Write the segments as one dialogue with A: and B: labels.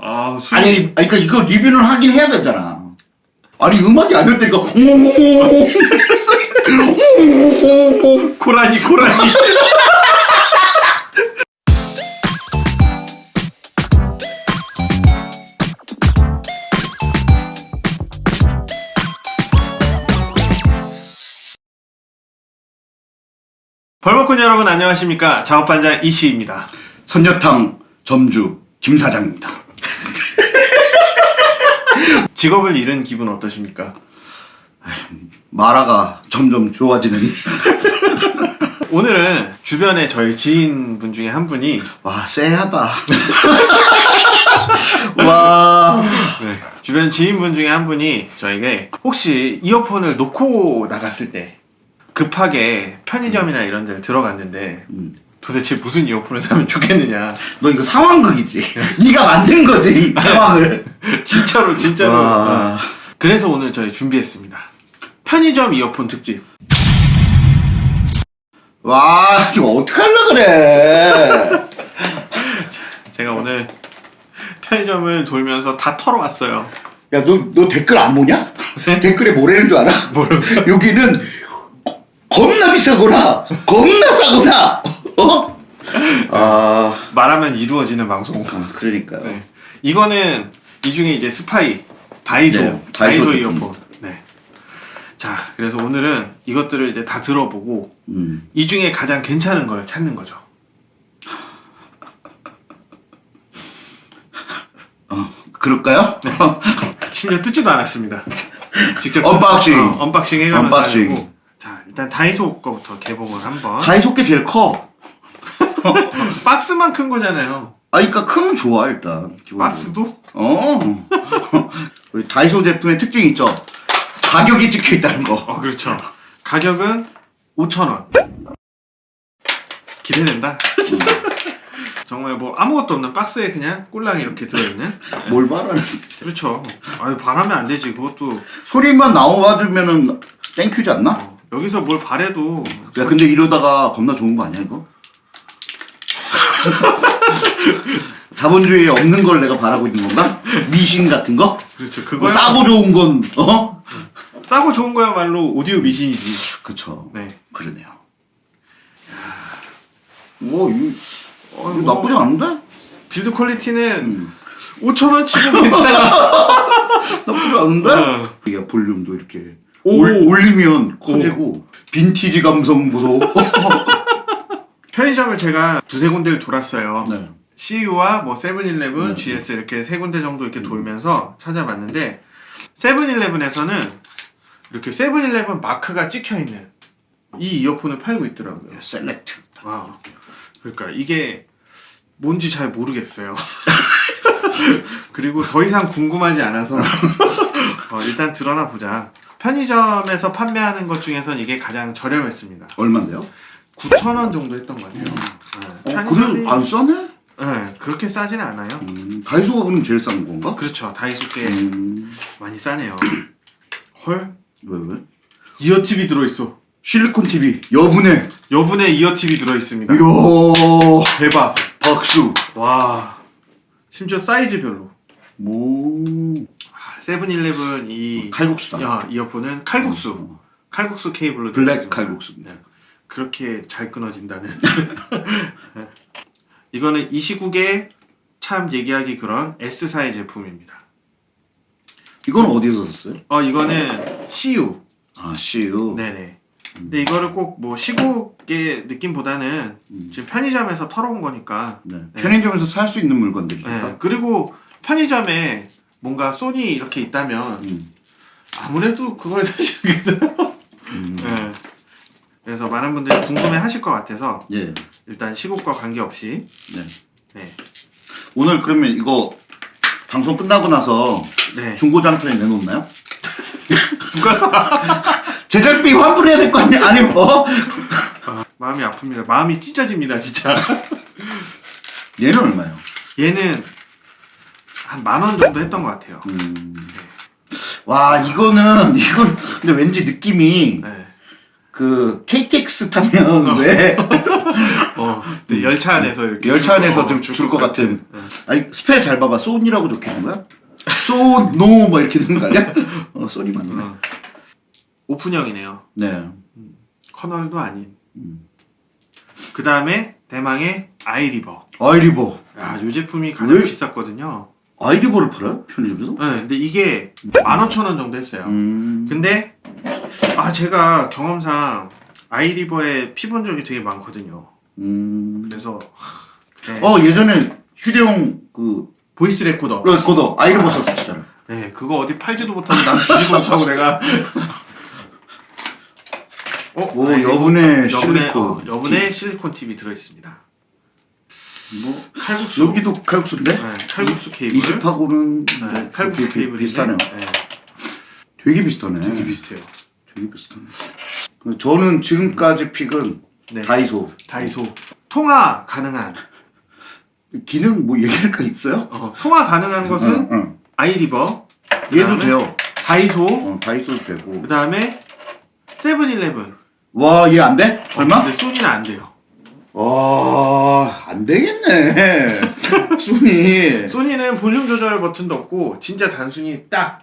A: 아, 술.
B: 아니, 아니 그러니까 이거 리뷰는 하긴 해야 되잖아. 아니 음악이 아니었다니까.
A: 고라니, 고라니. 벌먹군 여러분 안녕하십니까 작업반장 이씨입니다
B: 선녀탕 점주 김 사장입니다.
A: 직업을 잃은 기분 어떠십니까?
B: 마라가 점점 좋아지는.
A: 오늘은 주변에 저희 지인분 중에 한 분이
B: 와 쎄하다. 와.
A: 네, 주변 지인분 중에 한 분이 저에게 혹시 이어폰을 놓고 나갔을 때 급하게 편의점이나 이런 데를 들어갔는데
B: 음.
A: 도대체 무슨 이어폰을 사면 좋겠느냐
B: 너 이거 상황극이지. 네가 만든 거지 이 상황을.
A: 진짜로 진짜로
B: 와.
A: 어. 그래서 오늘 저희 준비했습니다 편의점 이어폰 특집
B: 와 이거 어떡하려 그래.
A: 제가 오늘 편의점을 돌면서 다 털어왔어요
B: 야너너 댓글 안 보냐? 댓글에 뭐라는 줄 알아? 여기는 겁나 비싸거나 겁나 싸거나 어? 아,
A: 말하면 이루어지는 방송
B: 아 그러니까요.
A: 네. 이거는 이 중에 이제 스파이 다이소
B: 네,
A: 다이소,
B: 다이소
A: 이어폰. 네. 자, 그래서 오늘은 이것들을 이제 다 들어보고
B: 음.
A: 이 중에 가장 괜찮은 걸 찾는 거죠.
B: 어, 그럴까요?
A: 심지어 뜯지도 않았습니다. 직접
B: unboxing.
A: 어, unboxing 해가면서 unboxing. 자, 일단 다이소 거부터 개봉을 한번.
B: 다이소 게 제일 커.
A: 박스만 큰 거잖아요.
B: 아, 그러니까 크면 좋아 일단. 기본적으로.
A: 박스도?
B: 어. 우리 다이소 제품의 특징이 있죠. 가격이 찍혀 있다는 거.
A: 어, 그렇죠. 가격은 5,000원. 기대된다. 정말 뭐 아무것도 없는 박스에 그냥 꼴랑 이렇게 들어있는.
B: 뭘 바라는?
A: 그렇죠. 아유 바라면 안 되지. 그것도
B: 소리만 나와주면은 땡큐지 않나?
A: 어, 여기서 뭘 바래도
B: 야 근데 이러다가 겁나 좋은 거 아니야 이거? 자본주의에 없는 걸 내가 바라고 있는 건가? 미신 같은 거?
A: 그렇죠.
B: 뭐
A: 그거
B: 싸고 좋은 건 어?
A: 싸고 좋은 거야말로 오디오 미신이지.
B: 그쵸.
A: 네.
B: 그러네요. 오, 이거,
A: 어,
B: 이거
A: 뭐,
B: 나쁘지 않은데?
A: build quality는
B: 음.
A: 5천 원 치고 괜찮아.
B: 나쁘지 않은데?
A: 어.
B: 이게 볼륨도 이렇게
A: 오.
B: 올, 올리면 커지고 빈티지 감성 보소.
A: 편의점을 제가 두세 군데를 돌았어요.
B: 네.
A: CU와 뭐 세븐일레븐,
B: 네.
A: GS 이렇게 세 군데 정도 이렇게 돌면서 찾아봤는데 세븐일레븐에서는 이렇게 세븐일레븐 마크가 찍혀 있는 이 이어폰을 팔고 있더라고요.
B: 셀렉트.
A: 와. 그러니까 이게 뭔지 잘 모르겠어요. 그리고 더 이상 궁금하지 않아서 어, 일단 드러나 보자. 편의점에서 판매하는 것 중에선 이게 가장 저렴했습니다.
B: 얼마인데요?
A: 9,000원 정도 했던 것 같아요. 네.
B: 어, 그래도 안 싸네?
A: 네, 그렇게 싸지는 않아요.
B: 음, 다이소가 그럼 제일 싼 건가?
A: 그렇죠. 다이소께
B: 음,
A: 많이 싸네요. 헐?
B: 왜, 왜?
A: 이어팁이 들어있어.
B: 실리콘 TV 여분의
A: 여분의 이어팁이 들어있습니다.
B: 이야
A: 대박.
B: 박수
A: 와. 심지어 사이즈별로.
B: 오
A: 아, 세븐일레븐 이
B: 칼국수다
A: 야, 이어폰은 칼국수.
B: 어,
A: 칼국수 케이블로
B: 블랙. 칼국수입니다
A: 네. 그렇게 잘 끊어진다는. 네. 이거는 이 시국에 참 얘기하기 그런 S사의 제품입니다.
B: 이건 어디서 샀어요?
A: 어, 이거는 CU.
B: 아 CU
A: 네네. 근데 이거를 꼭 뭐 시국의 느낌보다는
B: 음.
A: 지금 편의점에서 털어온 거니까.
B: 네.
A: 네.
B: 편의점에서 살 수 있는 물건들이니까
A: 네. 그리고 편의점에 뭔가 소니 이렇게 있다면
B: 음.
A: 아무래도 그걸 사시겠어요.
B: 음.
A: 네. 그래서 많은 분들이 궁금해 하실 것 같아서
B: 예.
A: 일단 시국과 관계없이
B: 네.
A: 네.
B: 오늘 그러면 이거 방송 끝나고 나서
A: 네.
B: 중고장터에 내놓나요?
A: 누가 사?
B: 제작비 환불해야 될 거 아니야? 아니면 어?
A: 아, 마음이 아픕니다. 마음이 찢어집니다, 진짜.
B: 얘는 얼마요?
A: 얘는 한 만 원 정도 했던 것 같아요.
B: 음. 와 이거는 이건 근데 왠지 느낌이
A: 네.
B: 그 KTX 타면 왜
A: 어, 근데 열차 안에서 이렇게
B: 열차
A: 줄-
B: 안에서
A: 어,
B: 줄것 같은.
A: 응.
B: 아니 spell 잘 봐봐. 소니라고 적혀 있는 거야? 쏜노 막 이렇게 되는 거 아니야? 어 소니 맞네.
A: 어. 오픈형이네요.
B: 네.
A: 커널도 아닌.
B: 음.
A: 그 다음에 대망의 아이리버.
B: 아이리버.
A: 야, 이 제품이 가장
B: 왜?
A: 비쌌거든요.
B: 아이리버를 팔아요? 편의점에서?
A: 네, 근데 이게 15,000원 정도 했어요.
B: 음.
A: 근데 아 제가 경험상 아이리버에 피본 적이 되게 많거든요.
B: 음.
A: 그래서 하, 그래.
B: 어 예전에 휴대용 그
A: voice 레코더.
B: 레코더 아이리버 썼었잖아.
A: 네, 그거 어디 팔지도 못하고 난 주지도 못하고 내가. 어,
B: 오
A: 아이리버.
B: 여분의 실리콘.
A: 어, 여분의 실리콘 팁이 들어 있습니다.
B: 뭐
A: 칼국수.
B: 여기도 칼국수인데?
A: 네, 칼국수 케이블.
B: 이 집하고는
A: 네,
B: 뭐
A: 칼국수 케이블인데.
B: 비슷하네요.
A: 네,
B: 되게 비슷하네.
A: 되게 비슷해요.
B: 되게 비슷하네. 저는 지금까지 픽은
A: 네.
B: 다이소.
A: 다이소 통화 가능한
B: 기능 뭐 얘기할 거 있어요?
A: 어, 통화 가능한 것은
B: 응, 응.
A: 아이리버
B: 얘도 돼요.
A: 다이소
B: 어, 다이소도 되고.
A: 그 다음에 세븐일레븐
B: 와, 얘 안 돼? 설마?
A: 어, 근데 소니는 안 돼요
B: 와, 안 되겠네. 소니.
A: 소니는 볼륨 조절 버튼도 없고 진짜 단순히 딱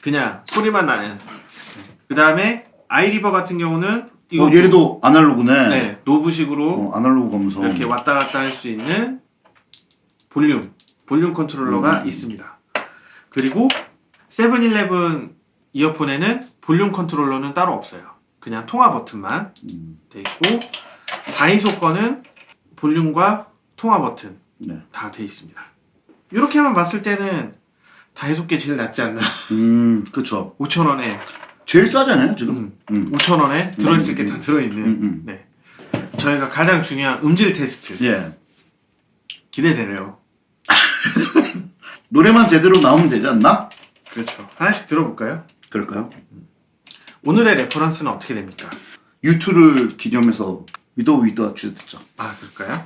A: 그냥 소리만 나는 그 다음에 아이리버 같은 경우는 이거
B: 어, 얘도 아날로그네.
A: 네, 노브식으로
B: 어, 아날로그 감성.
A: 이렇게 왔다 갔다 할 수 있는 볼륨 볼륨 컨트롤러가
B: 음.
A: 있습니다. 그리고 세븐일레븐 이어폰에는 볼륨 컨트롤러는 따로 없어요. 그냥 통화 버튼만
B: 음,
A: 돼 있고 다이소 거는 볼륨과 통화 버튼
B: 네.
A: 다 돼 있습니다. 이렇게만 봤을 때는 다이소 게 제일 낫지 않나?
B: 음, 그쵸.
A: 5천 원에
B: 제일 싸잖아요, 지금.
A: 음,
B: 음.
A: 5천 원에 들어있을 게다
B: 음,
A: 들어있는.
B: 음, 음.
A: 네. 저희가 가장 중요한 음질 테스트
B: 예.
A: 기대되네요.
B: 노래만 제대로 나오면 되지 않나?
A: 그렇죠. 하나씩 들어볼까요?
B: 그럴까요?
A: 오늘의 reference는 어떻게 됩니까?
B: U2를 기념해서 위도 위도 주 듣죠.
A: 아 그럴까요?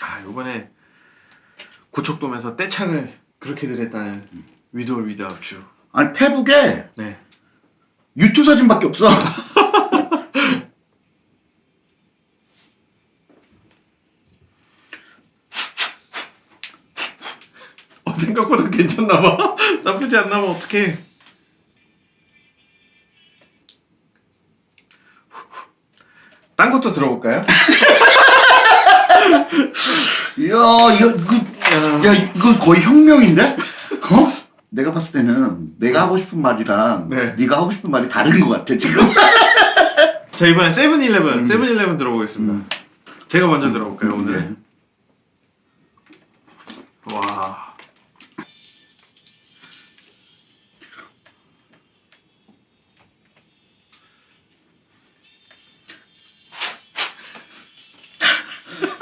A: 아 요번에 고척돔에서 떼창을 그렇게 들었다는 With or Without You.
B: 아니 페북에
A: 네.
B: U2 사진밖에 없어.
A: 어 생각보다 괜찮나 봐. 나쁘지 않나 봐. 어떡해. 딴 것도 들어볼까요?
B: 이야, 이거 이거 야 이거 거의 혁명인데? 어? 내가 봤을 때는 내가 하고 싶은 말이랑
A: 네.
B: 네. 가 하고 싶은 말이 다른 것 같아 지금.
A: 자 이번엔 세븐일레븐 세븐일레븐 들어보겠습니다. 제가 먼저 들어볼까요 오늘?
B: 네.
A: 와.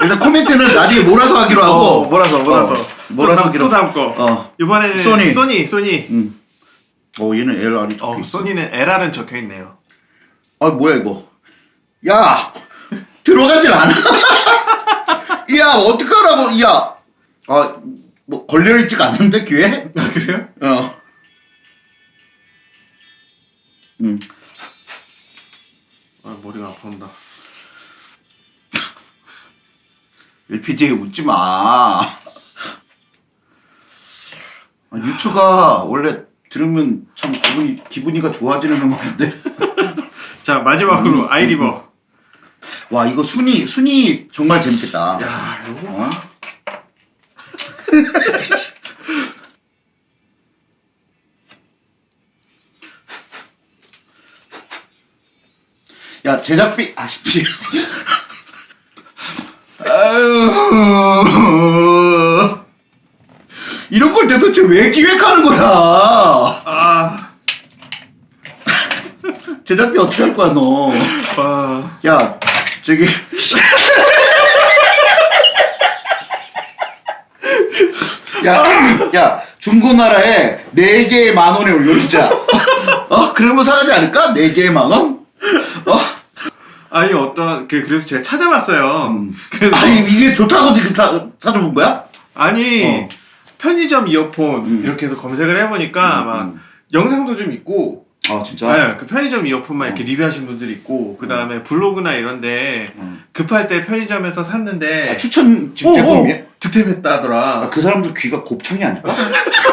B: 일단 코멘트는 나중에 몰아서 하기로 하고.
A: 어, 몰아서 몰아서.
B: 어, 몰아서 하기로.
A: 또 다음 거.
B: 어.
A: 이번에는
B: 소니.
A: 소니 소니.
B: 음. 어 얘는 LR이 적혀
A: 어
B: 있어.
A: 소니는 LR은 적혀 있네요.
B: 아 뭐야 이거? 야 들어가질 않아. 야 어떡하라고? 야. 아 뭐 걸려 있지가 않는데 귀에?
A: 아 그래요?
B: 어. 음.
A: 아 머리가 아파온다.
B: LPD에 웃지 마. 아, 유튜가 원래 들으면 참 기분이 기분이가 좋아지는 음악인데.
A: 자 마지막으로 아이리버.
B: 와 이거 순위 순위 정말 재밌겠다.
A: 야 요거
B: 어? 야 제작비 아쉽지. 아유 이런 걸 대도대체 왜 기획하는 거야?
A: 아.
B: 제작비 어떻게 할 거야 너?
A: 와.
B: 야 저기 야, 야 중고나라에 네 개에 만 원에 올려주자. 어 그러면 사가지 않을까? 네 개에 만 원? 어
A: 아니 어떤 그 그래서 제가 찾아봤어요. 그래서
B: 아니 이게 좋다고 지금 사 사줘본 거야?
A: 아니
B: 어.
A: 편의점 이어폰
B: 음.
A: 이렇게 해서 검색을 해보니까
B: 음,
A: 막
B: 음.
A: 영상도 좀 있고
B: 아 진짜?
A: 네, 그 편의점 이어폰만 이렇게 리뷰하신 분들이 있고 그 다음에 블로그나 이런데
B: 음.
A: 급할 때 편의점에서 샀는데
B: 아, 추천 제품이야?
A: 득템했다더라.
B: 아, 그 사람들 귀가 곱창이 아닐까?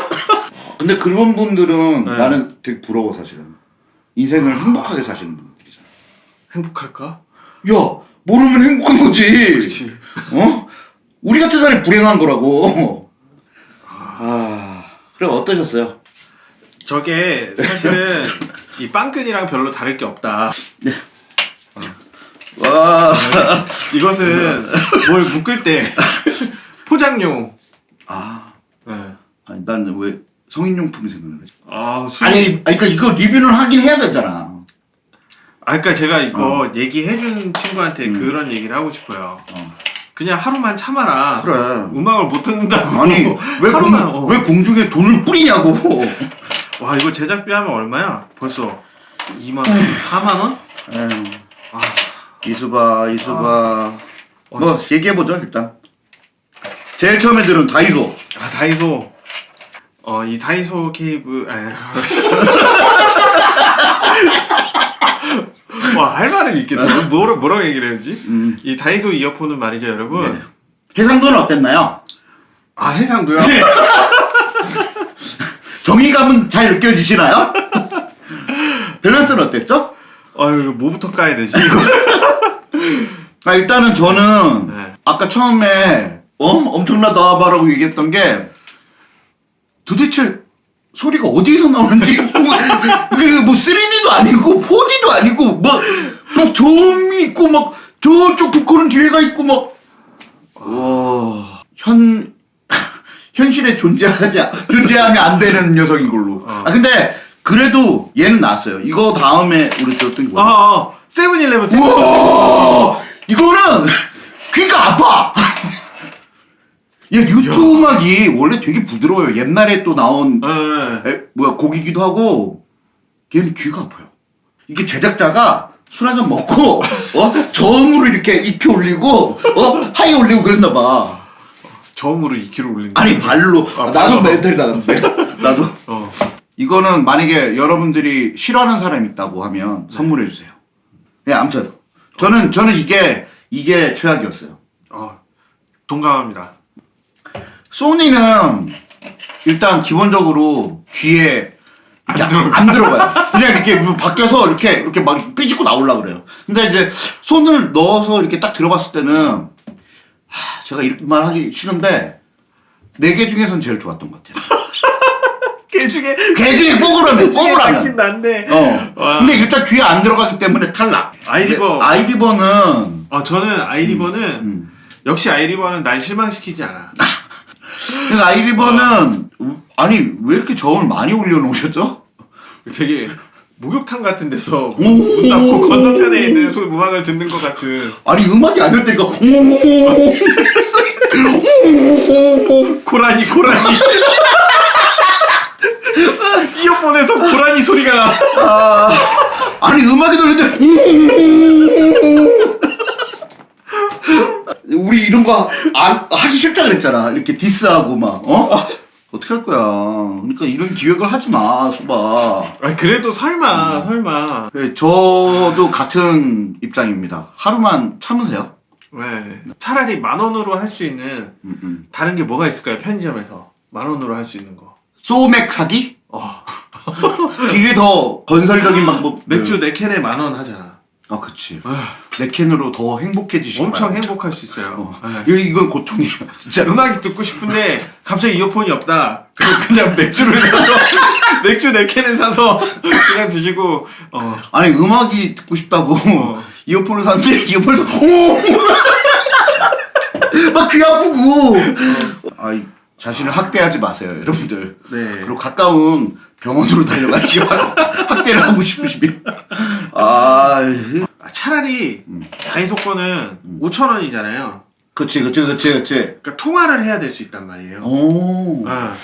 B: 근데 그런 분들은
A: 네.
B: 나는 되게 부러워 사실은. 인생을 행복하게 사시는 분들이잖아.
A: 행복할까?
B: 야 모르면 행복한 거지.
A: 그렇지.
B: 어? 우리 같은 사람이 불행한 거라고. 아 그래 어떠셨어요?
A: 저게 사실은 이 빵끈이랑 별로 다를 게 없다.
B: 와.
A: 이것은 뭘 묶을 때 포장용.
B: 아
A: 네.
B: 아니 나는 왜 성인용품이 생각나지?
A: 아, 술.
B: 아니 아니, 그러니까 이거 리뷰는 하긴 해야 되잖아.
A: 아, 그러니까 제가 이거 얘기해준 친구한테
B: 음.
A: 그런 얘기를 하고 싶어요.
B: 어.
A: 그냥 하루만 참아라.
B: 그래.
A: 음악을 못 듣는다고.
B: 아니 왜,
A: 하루만.
B: 공,
A: 어.
B: 왜 공중에 돈을 뿌리냐고.
A: 와 이거 제작비 하면 얼마야? 벌써 2만 원, 4만 원?
B: 에휴,
A: 아,
B: 이수바 이수바
A: 어,
B: 뭐 얘기해 보죠 일단. 제일 처음에 들은 다이소.
A: 아 다이소. 어 이 다이소 케이블. 와할 말은 있겠다. 뭐라 뭐라고 얘기를 해야지?
B: 음.
A: 이 다이소 이어폰은 말이죠, 여러분.
B: 네. 해상도는 어땠나요?
A: 아 해상도요?
B: 정의감은 잘 느껴지시나요? 밸런스는 어땠죠?
A: 아유 뭐부터 까야 되지?
B: 아 일단은 저는
A: 네.
B: 아까 처음에 어 엄청나다 말하고 얘기했던 게 도대체 소리가 어디서 나오는지 뭐, 이게 뭐 3D도 아니고 4D도 아니고 막또 저음이 있고 막 저쪽 보컬은 뒤에가 있고 막 와 현 현실에 존재하지 존재하면 안 되는 녀석인 걸로.
A: 어.
B: 아 근데 그래도 얘는 나왔어요. 이거 다음에 우리 들었던 게
A: 아,
B: 뭐야?
A: 아 세븐일레븐. 세븐-
B: 우와 이거는 귀가 아파. 야 유튜브 음악이 원래 되게 부드러워요. 옛날에 또 나온
A: 네.
B: 에, 뭐야 곡이기도 하고 얘는 귀가 아파요. 이게 제작자가 술 한 잔 먹고 어 저음으로 이렇게 익혀 올리고 어 하이 올리고 그랬나 봐.
A: 저음으로 2kg 올린.
B: 아니 발로
A: 아,
B: 나도. 멘탈 나갔는데 나도
A: 어.
B: 이거는 만약에 여러분들이 싫어하는 사람 있다고 하면 선물해 주세요. 예, 아무튼 저는 저는 이게 이게 최악이었어요.
A: 어. 동감합니다.
B: 소니는 일단 기본적으로 귀에 이렇게
A: 안 들어가.
B: 안 들어가요. 그냥 이렇게 뭐 밖에서 이렇게 이렇게 막 삐집고 나오려 그래요. 근데 이제 손을 넣어서 이렇게 딱 들어봤을 때는 하, 제가 이런 말 하기 싫은데 네 개 중에선 제일 좋았던 것 같아요.
A: 개 중에
B: 개 중에 뽑으라면 뽑으라면.
A: 긴 난데.
B: 어.
A: 와.
B: 근데 일단 귀에 안 들어가기 때문에 탈락.
A: 아이리버.
B: 아이리버는
A: 아 저는 아이리버는
B: 음.
A: 역시 아이리버는 날 실망시키지 않아.
B: 그러니까 아이리버는 아니 왜 이렇게 저음을 많이 올려놓으셨죠?
A: 되게 목욕탕 같은 데서
B: 오.
A: 문 닫고 건너편에 있는 소 음악을 듣는 것 같은
B: 아니 음악이 아니었다니까.
A: 고라니 고라니. 이어폰에서 고라니 소리가 나.
B: 아, 아니 음악이 들리는데 우리 이런 거 안, 하기 싫다 그랬잖아. 이렇게 디스하고 막 어? 어떻게 할 거야? 그러니까 이런 기획을 하지 마, 소바.
A: 아 그래도 설마 설마.
B: 네, 저도 같은 입장입니다. 하루만 참으세요.
A: 왜 차라리 만 원으로 할 수 있는
B: 음, 음.
A: 다른 게 뭐가 있을까요? 편의점에서 만 원으로 할 수 있는 거.
B: 소맥 사기?
A: 어
B: 이게 더 건설적인 방법.
A: 맥주 네 캔에 만 원 하잖아.
B: 아, 그치.
A: 아,
B: 내 캔으로 더 행복해지시고.
A: 엄청 행복할 수 있어요. 네.
B: 이거 이건 고통이에요, 진짜.
A: 음악이 듣고 싶은데 갑자기 이어폰이 없다. 그냥 맥주를 사서 맥주 네 캔을 사서 그냥 드시고 어
B: 아니 음악이 듣고 싶다고
A: 어.
B: 이어폰을 샀는데 이어폰에서 막귀 아프고 아이 자신을 학대하지 마세요 여러분들
A: 네.
B: 그리고 가까운 병원으로 달려가시기 바랍니다 학대를 하고 싶으시면 아
A: 아, 차라리 다이소 거는 5천 원이잖아요.
B: 그치 그치 그치 그치
A: 그러니까 통화를 해야 될 수 있단 말이에요.
B: 오
A: 아,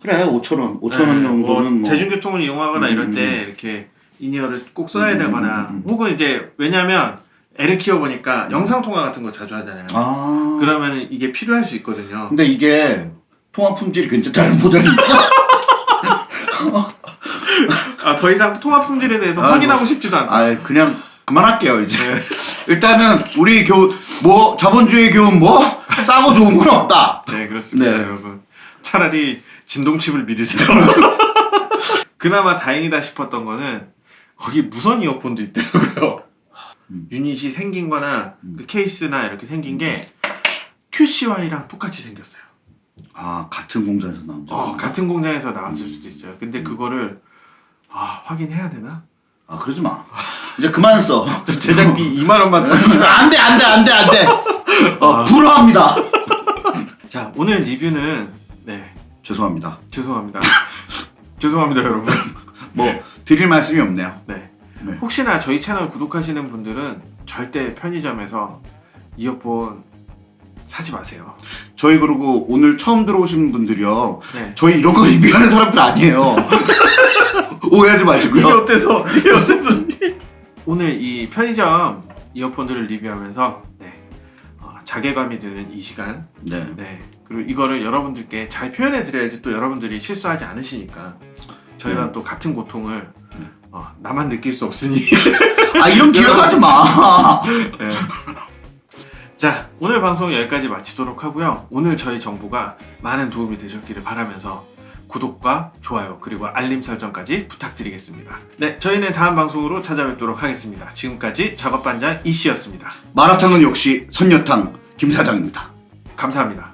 B: 그래 5천원 5천원
A: 네,
B: 정도는 뭐뭐
A: 대중교통을 이용하거나 이럴
B: 음,
A: 때 이렇게 in-ear를 꼭 써야
B: 음,
A: 되거나
B: 음, 음.
A: 혹은 이제 왜냐면 애를 키워보니까 영상 통화 같은 거 자주 하잖아요.
B: 아
A: 그러면 이게 필요할 수 있거든요.
B: 근데 이게 통화 품질이 괜찮다는 보장이 있어?
A: 아, 더 이상 통화 품질에 대해서
B: 아이고.
A: 확인하고 싶지도 않다.
B: 아 그냥 그만할게요 이제.
A: 네.
B: 일단은 우리 교훈 뭐 자본주의 교훈 뭐 싸고 좋은 건 없다.
A: 네, 그렇습니다,
B: 네.
A: 여러분. 차라리 진동칩을 믿으세요. 그나마 다행이다 싶었던 거는 거기 무선 이어폰도 있더라고요.
B: 음.
A: 유닛이 생긴 거나 그 케이스나 이렇게 생긴 게 QCY랑 똑같이 생겼어요.
B: 아 같은 공장에서 나온 적.
A: 어, 같은 공장에서 나왔을 수도 있어요. 근데 그거를 아, 확인해야 되나?
B: 아 그러지 마. 이제 그만 써.
A: 제작비 2만 원만 더.
B: 안돼 안돼 안돼 안돼. 어 불허합니다.
A: 자, 오늘 리뷰는 네,
B: 죄송합니다.
A: 죄송합니다. 죄송합니다, 여러분.
B: 뭐 드릴 말씀이 없네요.
A: 네.
B: 네.
A: 혹시나 저희 채널 구독하시는 분들은 절대 편의점에서 이어폰 사지 마세요.
B: 저희 그리고 오늘 처음 들어오신 분들이요.
A: 네.
B: 저희 이런 거 리뷰하는 사람들 아니에요. 오해하지
A: 이게
B: 마시고요.
A: 어때서? 이게 어때서? 오늘 이 편의점 이어폰들을 리뷰하면서 네. 어, 자괴감이 드는 이 시간
B: 네.
A: 네. 그리고 이거를 여러분들께 잘 표현해 드려야지 또 여러분들이 실수하지 않으시니까 저희가
B: 네.
A: 또 같은 고통을 어, 나만 느낄 수 없으니
B: 아 이런 기억하지 마.
A: 네. 자 오늘 방송 여기까지 마치도록 하고요. 오늘 저희 정보가 많은 도움이 되셨기를 바라면서 구독과 좋아요 그리고 알림 설정까지 부탁드리겠습니다. 네 저희는 다음 방송으로 찾아뵙도록 하겠습니다. 지금까지 작업반장 이씨였습니다.
B: 마라탕은 역시 선녀탕 김 사장입니다.
A: 감사합니다